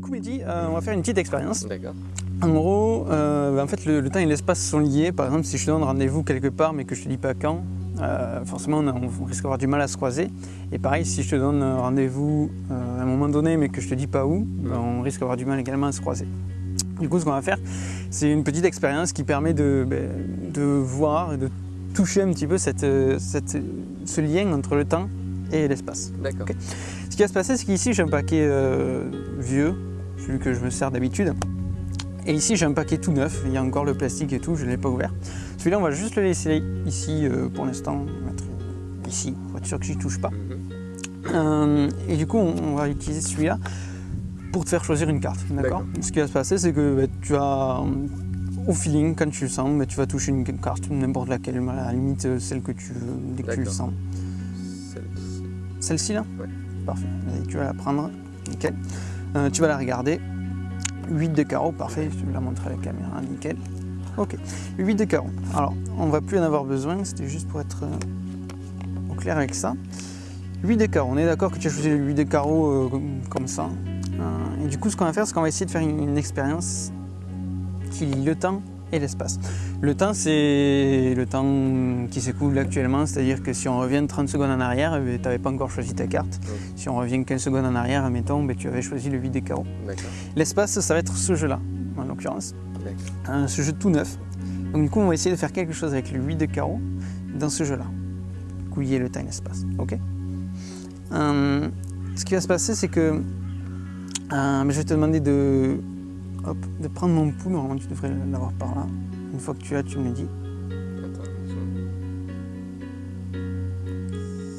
coup, Mehdi, euh, on va faire une petite expérience. D'accord. En gros, euh, bah, en fait, le, le temps et l'espace sont liés. Par exemple, si je te donne rendez-vous quelque part, mais que je te dis pas quand, euh, forcément, on, a- on risque d'avoir du mal à se croiser. Et pareil, si je te donne rendez-vous à un moment donné, mais que je te dis pas où, bah, on risque d'avoir du mal également à se croiser. Du coup, ce qu'on va faire, c'est une petite expérience qui permet de, de voir et de toucher un petit peu cette, cette- ce lien entre le temps et l'espace. D'accord. Ce qui va se passer, c'est qu'ici j'ai un paquet euh, vieux, celui que je me sers d'habitude. Et ici j'ai un paquet tout neuf, il y a encore le plastique et tout, je ne l'ai pas ouvert. Celui-là on va juste le laisser ici euh, pour l'instant, mettre ici, pour être sûr que j'y touche pas. Mhm. Euh, et du coup on, on va utiliser celui-là pour te faire choisir une carte. D'accord? Ce qui va se passer c'est que bah, tu vas au feeling, quand tu le sens, bah, tu vas toucher une carte, n'importe laquelle, à la limite celle que tu veux, dès que tu le sens. Celle-ci. Là Ouais. Parfait. Tu vas la prendre. Nickel. Euh, tu vas la regarder. 8 de carreau, parfait. Je vais la montrer à la caméra. Nickel. Ok. 8 de carreau. Alors, on va plus en avoir besoin. C'était juste pour être euh, au clair avec ça. 8 de carreau. On est d'accord que tu as choisi le 8 de carreau euh, comme- comme ça. Euh, et du coup, ce qu'on va faire, c'est qu'on va essayer de faire une, une expérience qui lie le temps et l'espace. Le temps, c'est le temps qui s'écoule actuellement, c'est-à-dire que si on revient 30 secondes en arrière, tu n'avais pas encore choisi ta carte. Si on revient 15 secondes en arrière, admettons, ben, tu avais choisi le 8 des carreaux. L'espace, ça va être ce jeu-là, en l'occurrence, ce jeu tout neuf. Donc du coup, on va essayer de faire quelque chose avec le 8 de carreau dans ce jeu-là. Lier le temps et l'espace. Ok Euh, Ce qui va se passer, c'est que euh, ben, je vais te demander de, hop, de prendre mon pouls. Normalement, tu devrais l'avoir par là. Une fois que tu l'as, tu me le dis.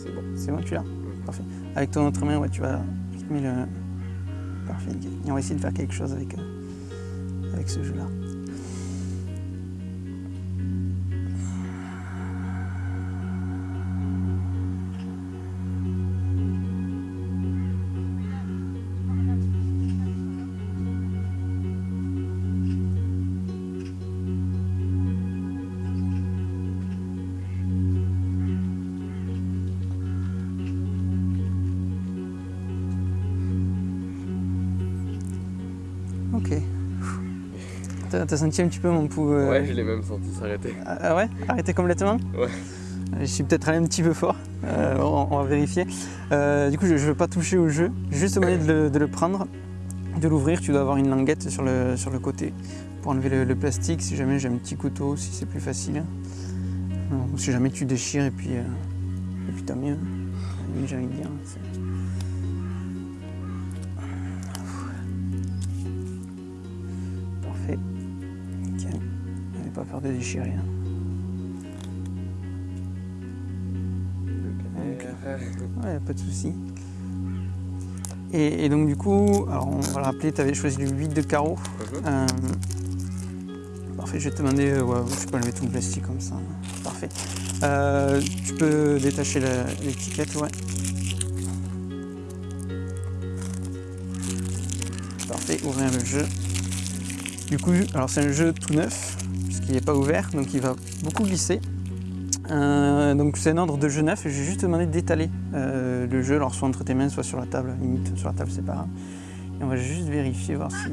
C'est bon. C'est bon, tu l'as. Parfait. Avec ton autre main, ouais, tu vas rythmer le. Parfait, nickel. Et on va essayer de faire quelque chose avec, euh, avec ce jeu-là. Ok. T'as senti un petit peu mon pouls euh, Ouais, je l'ai même senti s'arrêter. Ah ah ouais? Arrêter complètement? Ouais. Je suis peut-être allé un petit peu fort. Euh, on, on va vérifier. Euh, du coup, je ne veux pas toucher au jeu. Juste de le, de le prendre, de l'ouvrir. Tu dois avoir une languette sur le, sur le côté pour enlever le, le plastique. Si jamais j'ai un petit couteau, si c'est plus facile. Non, si jamais tu déchires et puis, euh, et puis tant mieux. J'ai envie de dire. Pas peur de déchirer. hein. Ouais, pas de souci. Et, et donc du coup, alors on va le rappeler, tu avais choisi le 8 de carreau. Mhm. Euh, parfait, je vais te demander, euh, ouais, je peux enlever tout le plastique comme ça. Parfait. Euh, tu peux détacher l'étiquette, ouais. Parfait, ouvrir le jeu. Du coup, alors c'est un jeu tout neuf, puisqu'il n'est pas ouvert, donc il va beaucoup glisser. Euh, donc c'est un ordre de jeu neuf et je vais juste te demander d'étaler euh, le jeu, alors soit entre tes mains, soit sur la table, limite sur la table c'est pas grave. Et on va juste vérifier, voir si...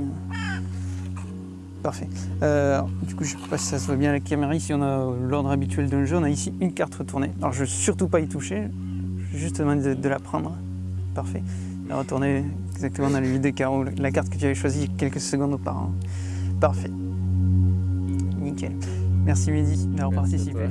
Parfait. Euh, du coup je sais pas si ça se voit bien à la caméra, ici on a l'ordre habituel d'un jeu, on a ici une carte retournée. Alors je veux surtout pas y toucher, je vais juste te demander de, de la prendre. Parfait. La retourner exactement dans le vide des carreaux, la carte que tu avais choisie quelques secondes auparavant. Parfait. Nickel. Merci Mehdi d'avoir participé.